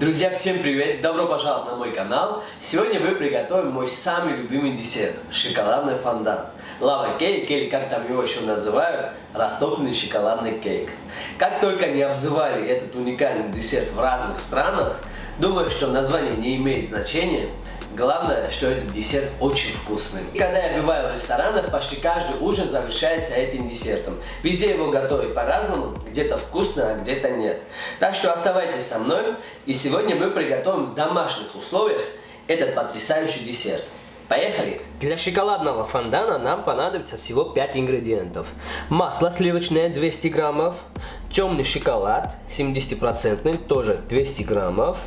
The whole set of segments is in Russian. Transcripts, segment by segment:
Друзья, всем привет! Добро пожаловать на мой канал! Сегодня мы приготовим мой самый любимый десерт – шоколадный фондан. Лава кейк, или как там его еще называют, растопленный шоколадный кейк. Как только не обзывали этот уникальный десерт в разных странах, думаю, что название не имеет значения – Главное, что этот десерт очень вкусный. И когда я бываю в ресторанах, почти каждый ужин завершается этим десертом. Везде его готовят по-разному, где-то вкусно, а где-то нет. Так что оставайтесь со мной, и сегодня мы приготовим в домашних условиях этот потрясающий десерт. Поехали! Для шоколадного фондана нам понадобится всего 5 ингредиентов. Масло сливочное 200 граммов, темный шоколад 70% тоже 200 граммов.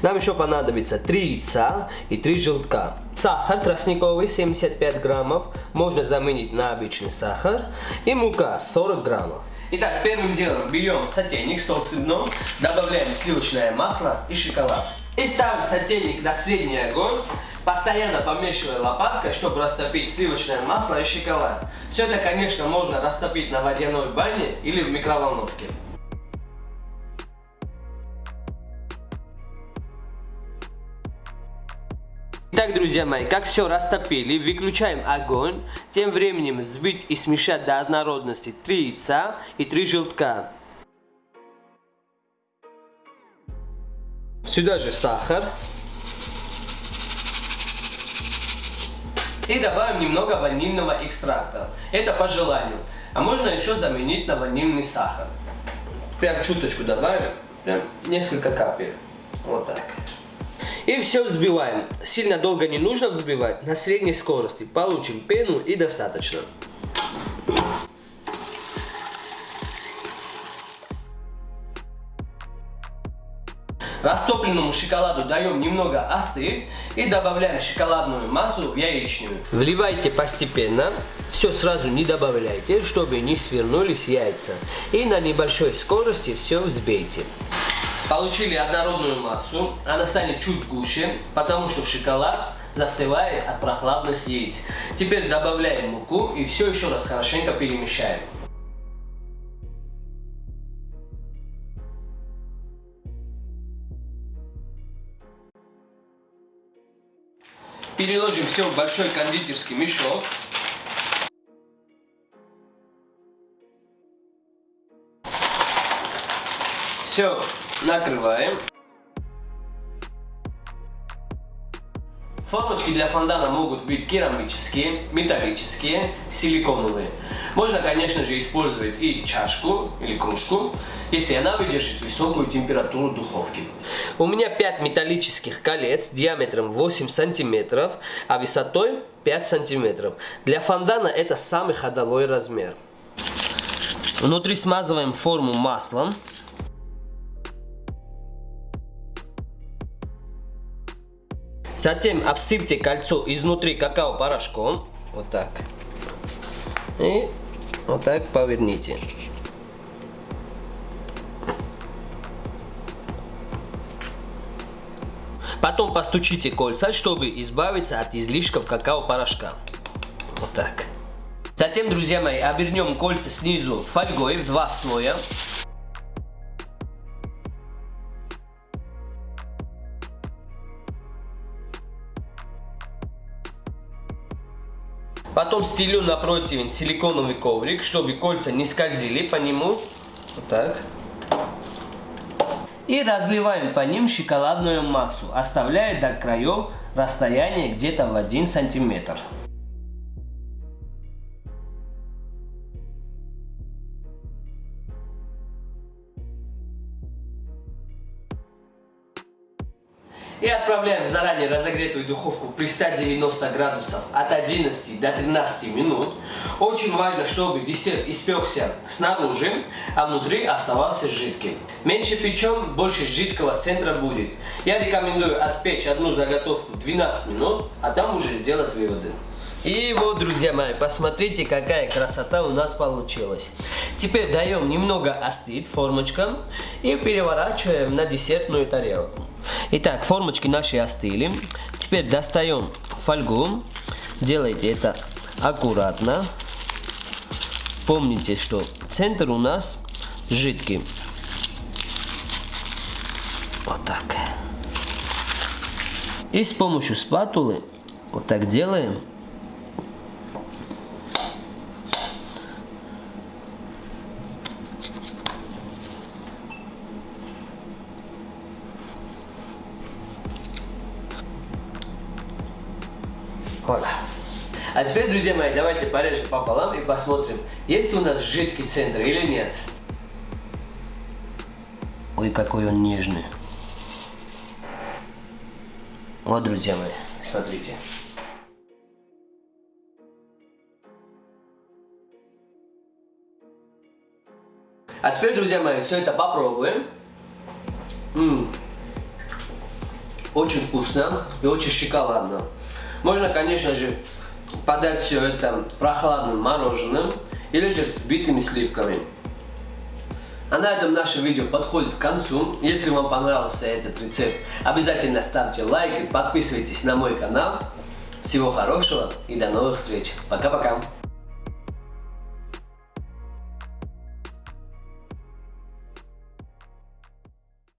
Нам еще понадобится 3 яйца и 3 желтка. Сахар тростниковый 75 граммов, можно заменить на обычный сахар. И мука 40 граммов. Итак, первым делом берем сотейник с толстым дном, добавляем сливочное масло и шоколад. И ставим сотейник на средний огонь, постоянно помешивая лопаткой, чтобы растопить сливочное масло и шоколад. Все это, конечно, можно растопить на водяной бане или в микроволновке. Итак, друзья мои, как все растопили, выключаем огонь. Тем временем взбить и смешать до однородности 3 яйца и 3 желтка. Сюда же сахар. И добавим немного ванильного экстракта. Это по желанию. А можно еще заменить на ванильный сахар. Прям чуточку добавим. Прям несколько капель. Вот так. И все взбиваем. Сильно долго не нужно взбивать. На средней скорости. Получим пену и достаточно. Растопленному шоколаду даем немного остыть и добавляем шоколадную массу в яичную. Вливайте постепенно, все сразу не добавляйте, чтобы не свернулись яйца. И на небольшой скорости все взбейте. Получили однородную массу, она станет чуть гуще, потому что шоколад застывает от прохладных яиц. Теперь добавляем муку и все еще раз хорошенько перемешаем. Переложим все в большой кондитерский мешок. Все накрываем. Формочки для фондана могут быть керамические, металлические, силиконовые. Можно, конечно же, использовать и чашку или кружку, если она выдержит высокую температуру духовки. У меня 5 металлических колец диаметром 8 сантиметров, а высотой 5 сантиметров. Для фондана это самый ходовой размер. Внутри смазываем форму маслом. Затем обсыпьте кольцо изнутри какао-порошком. Вот так. И вот так поверните. Потом постучите кольца, чтобы избавиться от излишков какао-порошка. Вот так. Затем, друзья мои, обернем кольца снизу фольгой в два слоя. Потом стелю на противень силиконовый коврик, чтобы кольца не скользили по нему. Вот так. И разливаем по ним шоколадную массу, оставляя до краев расстояние где-то в 1 сантиметр. И отправляем в заранее разогретую духовку при 190 градусов от 11 до 13 минут. Очень важно, чтобы десерт испекся снаружи, а внутри оставался жидким. Меньше печем, больше жидкого центра будет. Я рекомендую отпечь одну заготовку 12 минут, а там уже сделать выводы. И вот, друзья мои, посмотрите, какая красота у нас получилась. Теперь даем немного остыть формочкам и переворачиваем на десертную тарелку. Итак, формочки наши остыли. Теперь достаем фольгу. Делайте это аккуратно. Помните, что центр у нас жидкий. Вот так. И с помощью спатулы вот так делаем. Voilà. А теперь, друзья мои, давайте порежем пополам и посмотрим, есть у нас жидкий центр или нет. Ой, какой он нежный. Вот, друзья мои, смотрите. А теперь, друзья мои, все это попробуем. М -м. Очень вкусно и очень шоколадно. Можно, конечно же, подать все это прохладным мороженым или же взбитыми сливками. А на этом наше видео подходит к концу. Если вам понравился этот рецепт, обязательно ставьте лайк и подписывайтесь на мой канал. Всего хорошего и до новых встреч. Пока-пока.